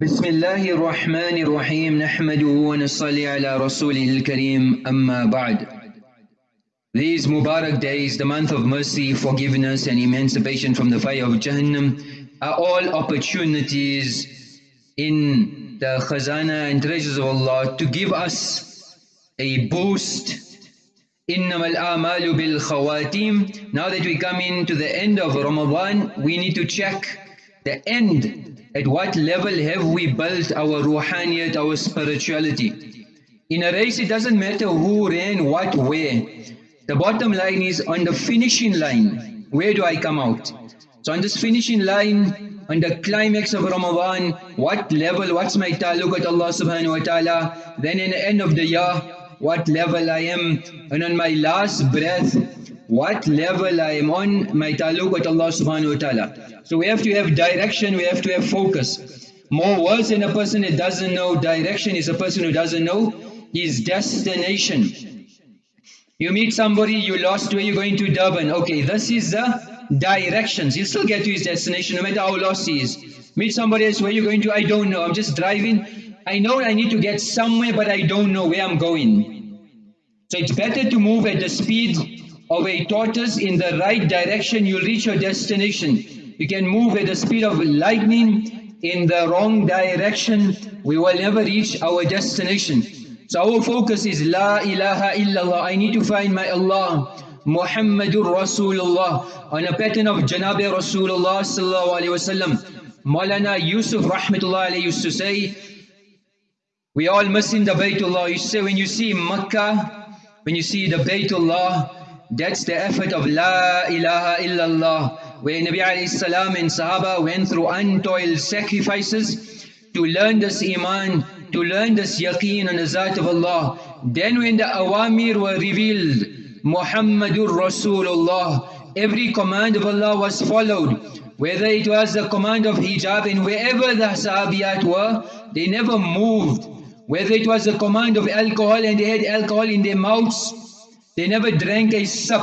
بسم الله الرحمن الرحيم نحمده ونصلي على رسوله الكريم أما بعد These Mubarak days, the month of mercy, forgiveness and emancipation from the fire of Jahannam are all opportunities in the khazana and treasures of Allah to give us a boost إِنَّمَا الْآمَالُ بِالْخَوَاتِيمِ Now that we come into the end of Ramadan, we need to check the end. at what level have we built our ruhaniyat, our spirituality? In a race, it doesn't matter who ran what way. The bottom line is on the finishing line, where do I come out? So on this finishing line, on the climax of Ramadan, what level, what's my taluk with Allah subhanahu wa ta'ala, then in the end of the year, what level I am, and on my last breath, what level I am on my taluk with Allah subhanahu wa ta'ala. So we have to have direction, we have to have focus. More words than a person that doesn't know direction is a person who doesn't know his destination. You meet somebody, you lost where you're going to Durban. Okay, this is the directions. He'll still get to his destination no matter how lost he is. Meet somebody else, where you're going to, I don't know. I'm just driving. I know I need to get somewhere, but I don't know where I'm going. So it's better to move at the speed of a tortoise in the right direction, you'll reach your destination. You can move at the speed of lightning in the wrong direction, we will never reach our destination. So our focus is La ilaha illallah. I need to find my Allah. Muhammadur Rasulullah. On a pattern of Janabi Rasulullah sallallahu alayhi wasallam. Maulana Yusuf rahmatullah alayhi used to say, we all missing the Baytullah. You say when you see Makkah, when you see the Baytullah, that's the effort of La ilaha illallah. Where Nabi alayhi and Sahaba went through untold sacrifices to learn this Iman, to learn this yaqeen on the Zat of Allah. Then when the awamir were revealed, Muhammadur Rasulullah, every command of Allah was followed. Whether it was the command of hijab and wherever the sahabiyat were, they never moved. Whether it was the command of alcohol and they had alcohol in their mouths, they never drank a sip.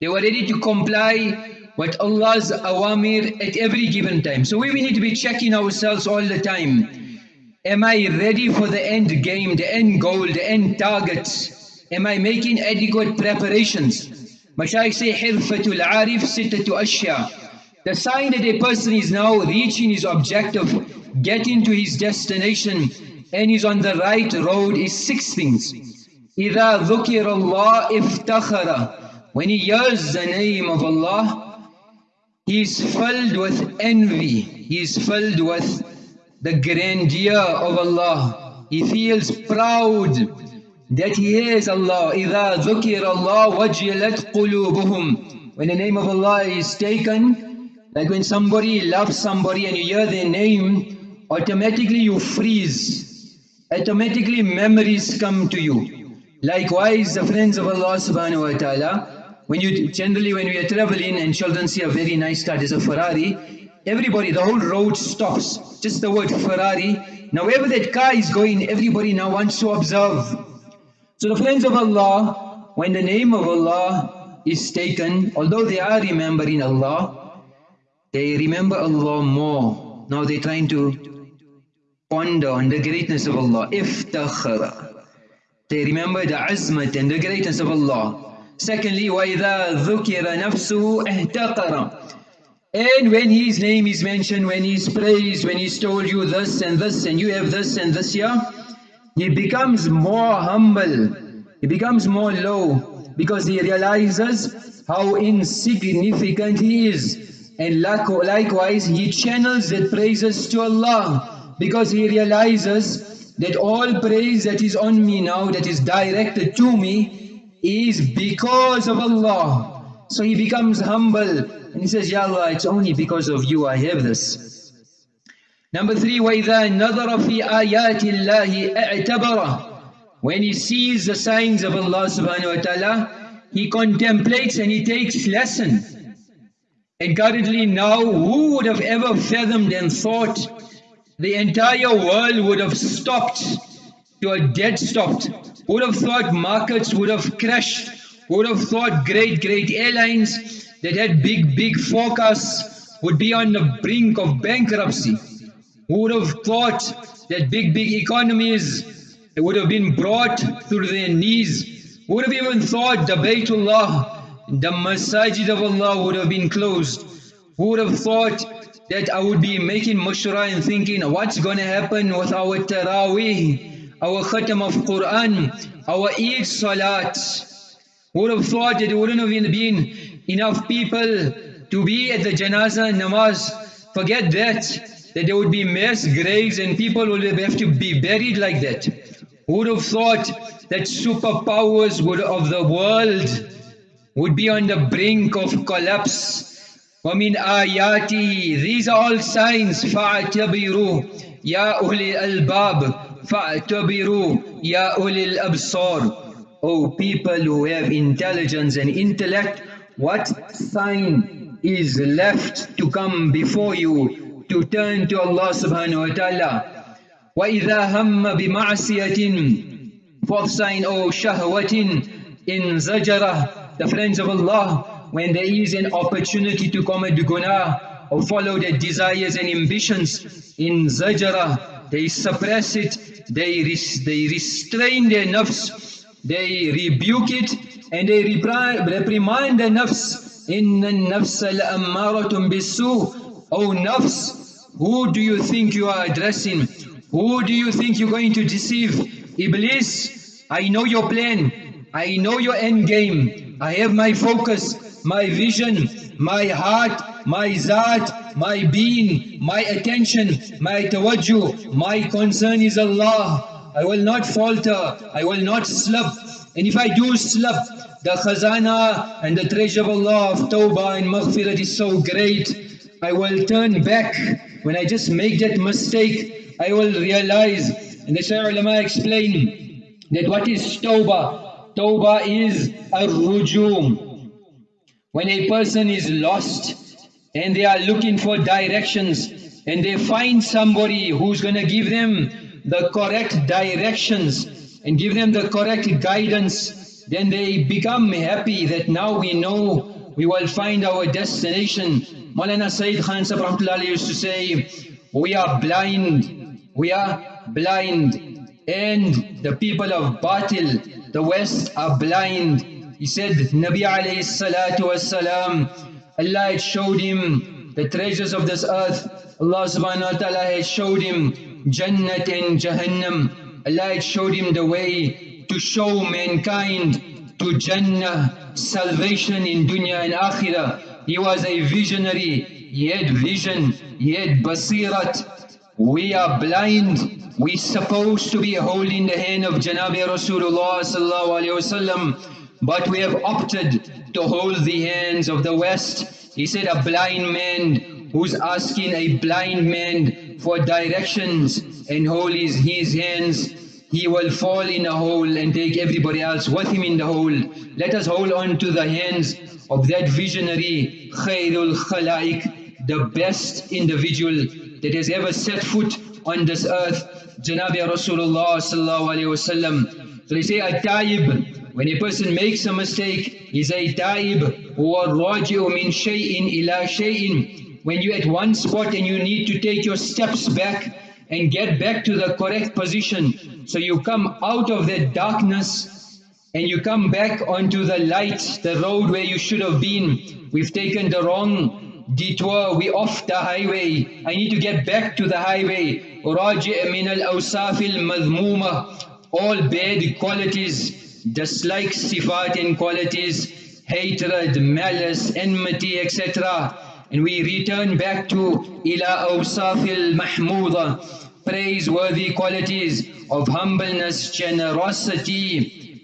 They were ready to comply with Allah's awamir at every given time. So we, we need to be checking ourselves all the time. Am I ready for the end game, the end goal, the end targets? Am I making adequate preparations? Mashaykh say, حِرْفَةُ الْعَارِفِ سِتَّةُ أَشْيَاء The sign that a person is now reaching his objective, getting to his destination, and is on the right road is six things. إِذَا ذُكِرَ اللَّهِ إِفْتَخَرَ When he hears the name of Allah, he is filled with envy, he is filled with the grandeur of Allah. He feels proud that he is Allah. إِذَا ذُكِرَ اللَّهُ وَجِلَتْ قُلُوبُهُم When the name of Allah is taken, like when somebody loves somebody and you hear their name, automatically you freeze. Automatically memories come to you. Likewise, the friends of Allah subhanahu wa ta'ala, when you generally when we are traveling and children see a very nice car, there's a Ferrari, Everybody, the whole road stops. Just the word Ferrari. Now wherever that car is going, everybody now wants to observe. So the friends of Allah, when the name of Allah is taken, although they are remembering Allah, they remember Allah more. Now they're trying to ponder on the greatness of Allah. Iftakhara. They remember the azmat and the greatness of Allah. Secondly, وَإِذَا ذُكِرَ نَفْسُهُ اهْتَقَرَ and when his name is mentioned, when he's praised, when he's told you this and this and you have this and this here, he becomes more humble, he becomes more low because he realizes how insignificant he is. And likewise, he channels that praises to Allah because he realizes that all praise that is on me now, that is directed to me, is because of Allah. So he becomes humble and he says, Ya Allah, it's only because of you I have this. Number three, وَإِذَا نَظَرَ فِي آيَاتِ اللَّهِ اعْتَبَرَ When he sees the signs of Allah subhanahu wa ta'ala, he contemplates and he takes lesson. And currently now, who would have ever fathomed and thought the entire world would have stopped to a dead stop? Would have thought markets would have crashed? Would have thought great, great airlines that had big, big forecasts would be on the brink of bankruptcy. Would have thought that big, big economies would have been brought through their knees? Would have even thought the Baytullah, the Masajid of Allah would have been closed? Who would have thought that I would be making mushra and thinking what's going to happen with our Taraweeh, our Khatam of Quran, our Eid Salat? Would have thought that it wouldn't have been enough people to be at the Janazah namaz? Forget that that there would be mass graves and people would have to be buried like that. Would have thought that superpowers would, of the world would be on the brink of collapse? وَمِنْ آيَاتِهِ These are all signs فَاعْتَبِرُوا يَا أُولِي الْأَلْبَابِ فَاعْتَبِرُوا يَا أُولِي الْأَبْصَارِ O people who have intelligence and intellect, what sign is left to come before you to turn to Allah subhanahu wa ta'ala. وَإِذَا هَمَّ بِمَعْصِيَةٍ Fourth sign, O shahwatin in zajara, the friends of Allah, when there is an opportunity to commit guna or follow their desires and ambitions in zajara, they suppress it, they, res they restrain their nafs, they rebuke it, and they reprimand the nafs. Inna nafs al ammaratum bisu. Oh nafs, who do you think you are addressing? Who do you think you're going to deceive? Iblis, I know your plan. I know your end game. I have my focus my vision, my heart, my zat, my being, my attention, my tawajjuh. My concern is Allah. I will not falter. I will not slip. And if I do slip, the khazana and the treasure of Allah of tawbah and maghfirat is so great I will turn back. When I just make that mistake, I will realize. And the Shaykh ulama explain that what is tawbah? Tawbah is a rujum. When a person is lost and they are looking for directions and they find somebody who's going to give them the correct directions and give them the correct guidance, then they become happy that now we know we will find our destination Maulana Sayyid Khan Sahib used to say, we are blind, we are blind, and the people of Batil, the West are blind. He said, Nabi alayhi salatu wasalam, Allah had showed him the treasures of this earth. Allah subhanahu wa ta'ala had showed him Jannat and Jahannam. Allah had showed him the way to show mankind to Jannah, salvation in dunya and akhirah. He was a visionary. He had vision. He had basirat. We are blind. We supposed to be holding the hand of Janabi Rasulullah sallallahu alaihi wasallam, but we have opted to hold the hands of the West. He said, a blind man who's asking a blind man for directions and hold his, his hands, he will fall in a hole and take everybody else with him in the hole. Let us hold on to the hands of that visionary Khairul Khalaik, the best individual that has ever set foot on this earth, Janabi Rasulullah sallallahu. So they say a taib, when a person makes a mistake, he's a taib or raji'u min shay'in ila shay'in. When you're at one spot and you need to take your steps back and get back to the correct position. So you come out of that darkness and you come back onto the light, the road where you should have been. We've taken the wrong detour, we off the highway. I need to get back to the highway. Raji' min al-awsafil madhmuma all bad qualities dislike sifat and qualities, hatred, malice, enmity, etc. And we return back to ila awsaf mahmuda praiseworthy qualities of humbleness, generosity,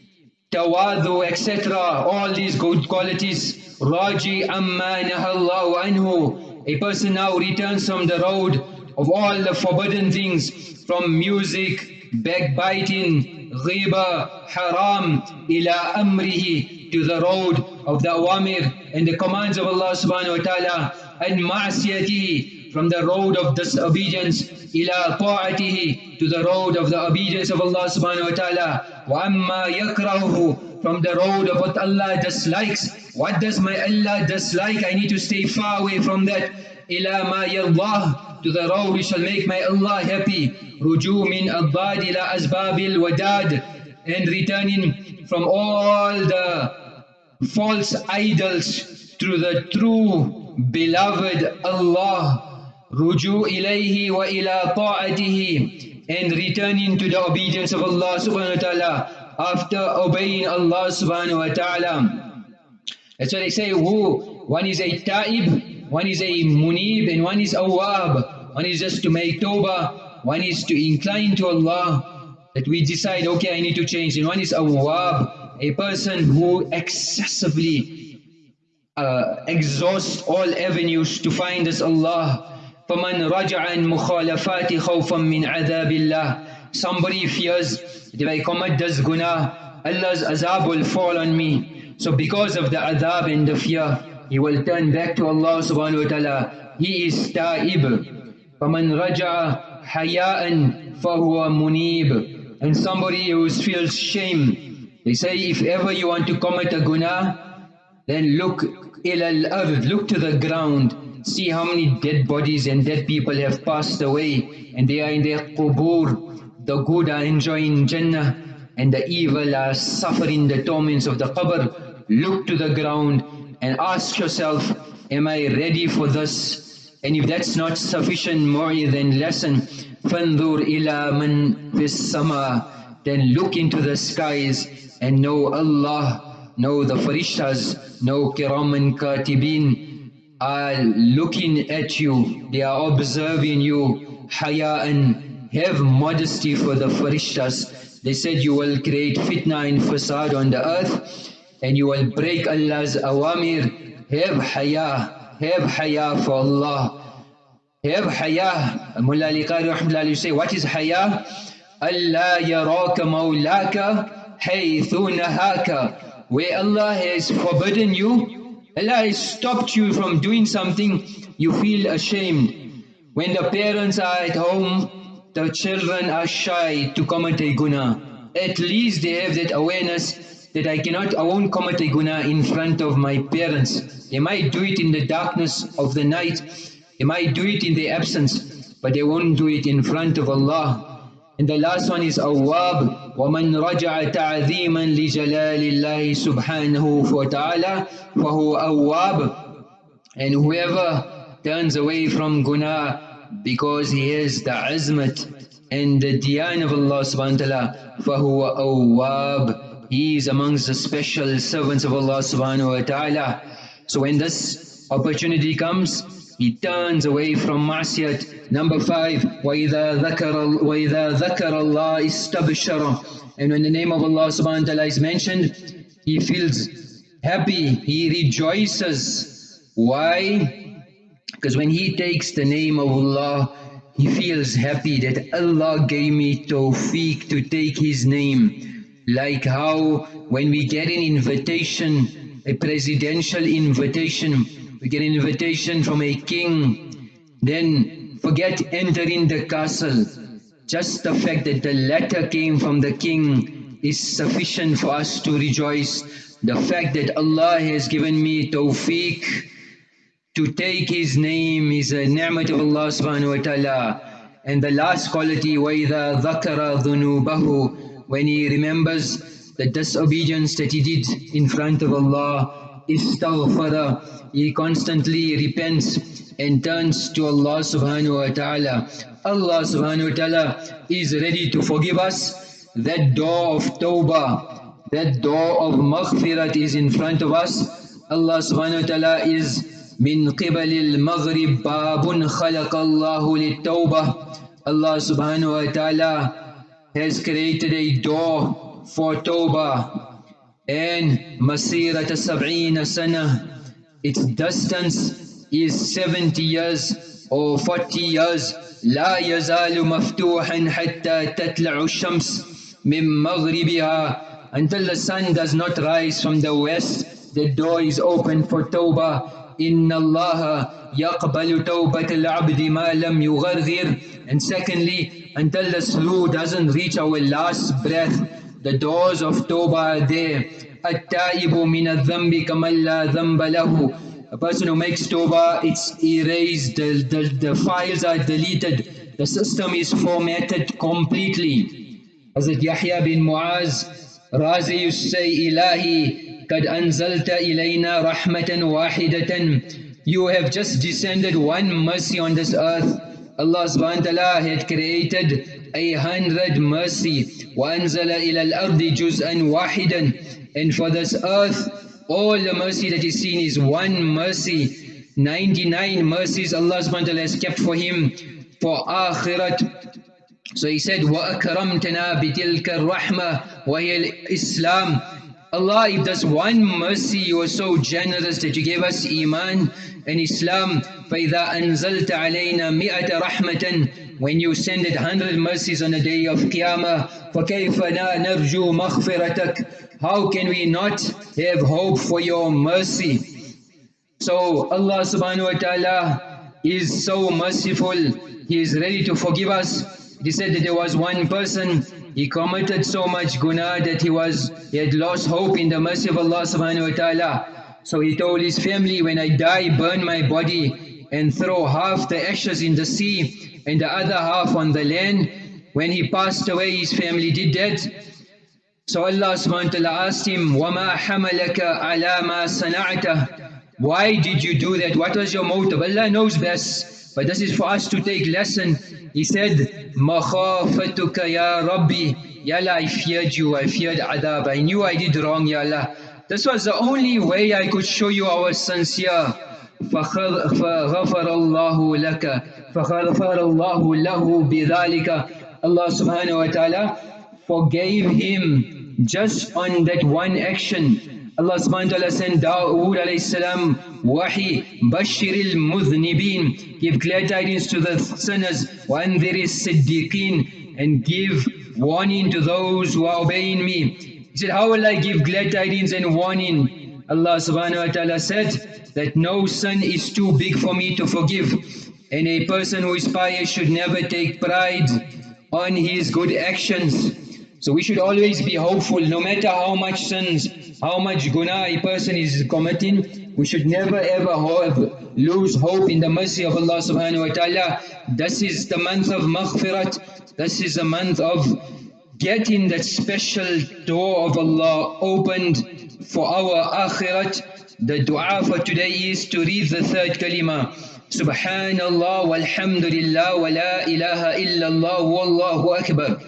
tawadu, etc. All these good qualities. Raji amma nahallahu anhu. A person now returns from the road of all the forbidden things, from music, backbiting, ghiba, haram, ila amrihi, to the road of the awamir and the commands of Allah subhanahu wa ta'ala, and ma'asiyati, from the road of disobedience, ila ta'atihi, to the road of the obedience of Allah subhanahu wa ta'ala, wa amma yakrahu, from the road of what Allah dislikes, what does my Allah dislike, I need to stay far away from that, ila ma yallah, to the which shall make my Allah happy. Ruju min adbad ila asbabil wadad. And returning from all the false idols to the true beloved Allah. Ruju ilayhi wa ila ta'atihi. And returning to the obedience of Allah subhanahu wa ta'ala after obeying Allah subhanahu wa ta'ala. That's why they say who one is a ta'ib, one is a munib, and one is awab. One is just to make tawbah, one is to incline to Allah. That we decide, okay, I need to change. And one is awab, a person who excessively uh, exhausts all avenues to find us Allah. فَمَنْ رَجَعَ عَنْ مُخَالَفَاتِ خَوْفًا مِنْ عَذَابِ اللَّهِ Somebody fears that if I commit this guna, Allah's azab will fall on me. So because of the adab and the fear, he will turn back to Allah subhanahu wa ta'ala. He is ta'ib. فَمَنْ رَجَعَ حَيَاءً فَهُوَ مُنِيبٌ And somebody who feels shame. They say if ever you want to commit a guna, then look إِلَى الْأَرْض Look to the ground. See how many dead bodies and dead people have passed away and they are in their qubur. The good are enjoying Jannah and the evil are suffering the torments of the qabr. Look to the ground and ask yourself, am I ready for this? And if that's not sufficient more than lesson, فَانْظُرْ إِلَى مَنْ فِي السَّمَاءِ Then look into the skies and know Allah, know the farishtas, know kiram and katibin are looking at you, they are observing you, haya'an, have modesty for the farishtas. They said you will create fitna and fasad on the earth, and you will break Allah's awamir, have haya, have haya for Allah. Have haya. Mullah Ali Qari rahmatullahi say, what is haya? Allah yaraka mawlaka haythu nahaka. Where Allah has forbidden you, Allah has stopped you from doing something, you feel ashamed. When the parents are at home, the children are shy to commit a guna. At least they have that awareness that I cannot, I won't commit a guna in front of my parents. They might do it in the darkness of the night, they might do it in their absence, but they won't do it in front of Allah. And the last one is awab. وَمَنْ رَجَعَ تَعْذِيمًا لِجَلَالِ اللَّهِ سُبْحَانَهُ وَتَعَالَى فَهُوَ أَوَّابٌ And whoever turns away from guna because he has the azmat and the diyan of Allah subhanahu wa ta'ala, فَهُوَ أَوَّابٌ he is amongst the special servants of Allah subhanahu wa ta'ala. So when this opportunity comes, he turns away from ma'siyat. Number five, وَإِذَا ذَكَرَ, وَإِذَا ذَكَرَ اللَّهِ اسْتَبْشَرَ And when the name of Allah subhanahu wa ta'ala is mentioned, he feels happy, he rejoices. Why? Because when he takes the name of Allah, he feels happy that Allah gave me tawfiq to take his name. Like how when we get an invitation, a presidential invitation, we get an invitation from a king, then forget entering the castle. Just the fact that the letter came from the king is sufficient for us to rejoice. The fact that Allah has given me tawfiq to take His name is a ni'mat of Allah subhanahu wa ta'ala. And the last quality, وَإِذَا ذَكَرَ ذُنُوبَهُ when he remembers the disobedience that he did in front of Allah, istaghfara, he constantly repents and turns to Allah subhanahu wa ta'ala. Allah subhanahu wa ta'ala is ready to forgive us. That door of tawbah, that door of maghfirat is in front of us. Allah subhanahu wa ta'ala is min qibal al-maghrib babun khalaqa Allahu lit-tawbah. Allah subhanahu wa ta'ala has created a door for Tawbah and Masirat Sab'ina Sana. Its distance is 70 years or 40 years. لا يزال مفتوحا حتى تطلع الشمس من مغربها until the sun does not rise from the west the door is open for tawbah إن الله يقبل توبة العبد ما لم يغرغر and secondly, until the slu doesn't reach our last breath, the doors of toba are there. At-taibu min al-dhambi kamal la lahu. A person who makes toba, it's erased, the, the, the files are deleted, the system is formatted completely. Hazrat Yahya bin Muaz, Razi Yusay Ilahi, kad anzalta ilayna rahmatan wahidatan. You have just descended one mercy on this earth. Allah subhanahu wa ta'ala had created a hundred mercy. وَأَنزَلَ إِلَى الْأَرْضِ جُزْءًا وَاحِدًا And for this earth, all the mercy that is seen is one mercy. 99 mercies Allah subhanahu wa ta'ala has kept for him for akhirat. So he said, وَأَكْرَمْتَنَا بِتِلْكَ الرَّحْمَةِ وَهِيَ الْإِسْلَامِ Allah, if there's one mercy, you are so generous that you gave us Iman and Islam. فَإِذَا أَنزَلْتَ عَلَيْنَا مِئَةَ رَحْمَةً When you send it hundred mercies on the day of Qiyamah, فَكَيْفَ نَرْجُو مَغْفِرَتَكَ how can we not have hope for your mercy? So Allah subhanahu wa ta'ala is so merciful, He is ready to forgive us. He said that there was one person, he committed so much guna that he was he had lost hope in the mercy of Allah subhanahu wa ta'ala. So he told his family, when I die, burn my body and throw half the ashes in the sea and the other half on the land. When he passed away, his family did that. So Allah subhanahu wa ta'ala asked him, وَمَا حَمَلَكَ عَلَى مَا صَنَعْتَ Why did you do that? What was your motive? Allah knows best. But this is for us to take lesson. He said, مَخَافَتُكَ يَا رَبِّي Ya Allah, I feared you, I feared adab. I knew I did wrong, Ya Allah. This was the only way I could show you our sincere. فغفر الله لك فغفر الله له بذلك Allah subhanahu wa ta'ala forgave him just on that one action. Allah subhanahu wa ta'ala sent Dawood alayhi salam wahi bashiril mudhnibin give glad tidings to the sinners وَأَنذِرِ الصِّدِّقِينَ and give warning to those who are obeying me. He said, how will I give glad tidings and warning? Allah subhanahu wa ta'ala said that no sin is too big for me to forgive and a person who is pious should never take pride on his good actions. So we should always be hopeful, no matter how much sins, how much guna a person is committing, we should never ever have, lose hope in the mercy of Allah subhanahu wa ta'ala. This is the month of maghfirat, this is the month of getting that special door of Allah opened for our akhirat. The dua for today is to read the third kalima. Subhanallah walhamdulillah wa la ilaha illallah wallahu akbar.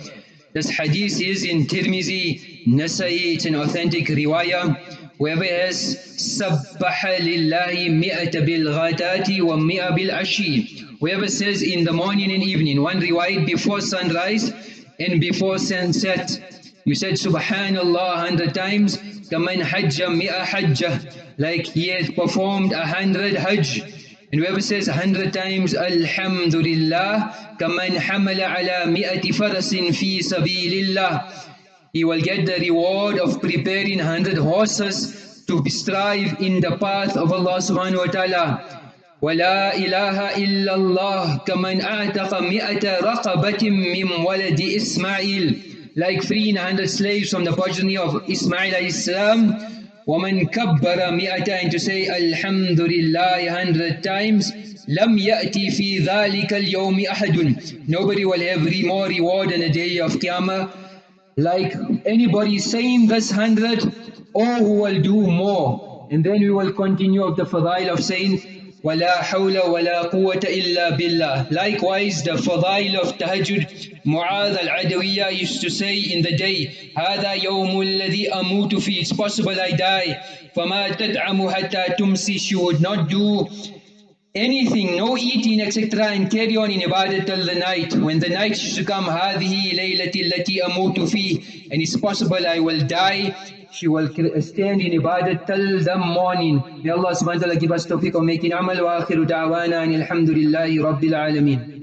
This hadith is in Tirmizi, Nasai, it's an authentic riwayah. Whoever has Sabbaha lillahi mi'ata bil ghatati wa mi'a bil ashi. Whoever says in the morning and evening, one riwayah before sunrise and before sunset. You said Subhanallah a hundred times, kaman hajja mi'a hajjah, like he has performed a hundred hajj. And whoever says a hundred times Alhamdulillah, كَمَنْ حَمَلَ عَلَى مِئَةِ فَرَسٍ فِي سَبِيلِ اللَّهِ He will get the reward of preparing a hundred horses to strive in the path of Allah subhanahu wa ta'ala. ولا إله إلا الله كمن أعتق مئة رقبة من ولد إسماعيل like freeing a hundred slaves from the progeny of Ismail alayhi salam وَمَنْ كَبَّرَ مِئَةً to say Alhamdulillah a hundred times لَمْ يَأْتِي فِي ذَلِكَ الْيَوْمِ أَحَدٌ Nobody will have more reward on the day of Qiyamah like anybody saying this hundred or who will do more. And then we will continue of the fadail of saying ولا حول ولا قوة إلا بالله. Likewise, the fadail of tahajjud, Mu'adh al-Adawiyya used to say in the day, هذا يوم الذي أموت فيه. It's possible I die. فما تدعم حتى تمسي. She would not do anything, no eating, etc. and carry on in ibadat till the night. When the night should come, هذه ليلتي التي أموت فيه. And it's possible I will die she will stand in ibadat till the morning. May Allah subhanahu wa ta'ala give us tawfiq of making amal wa akhiru da'wana and alhamdulillahi rabbil alameen.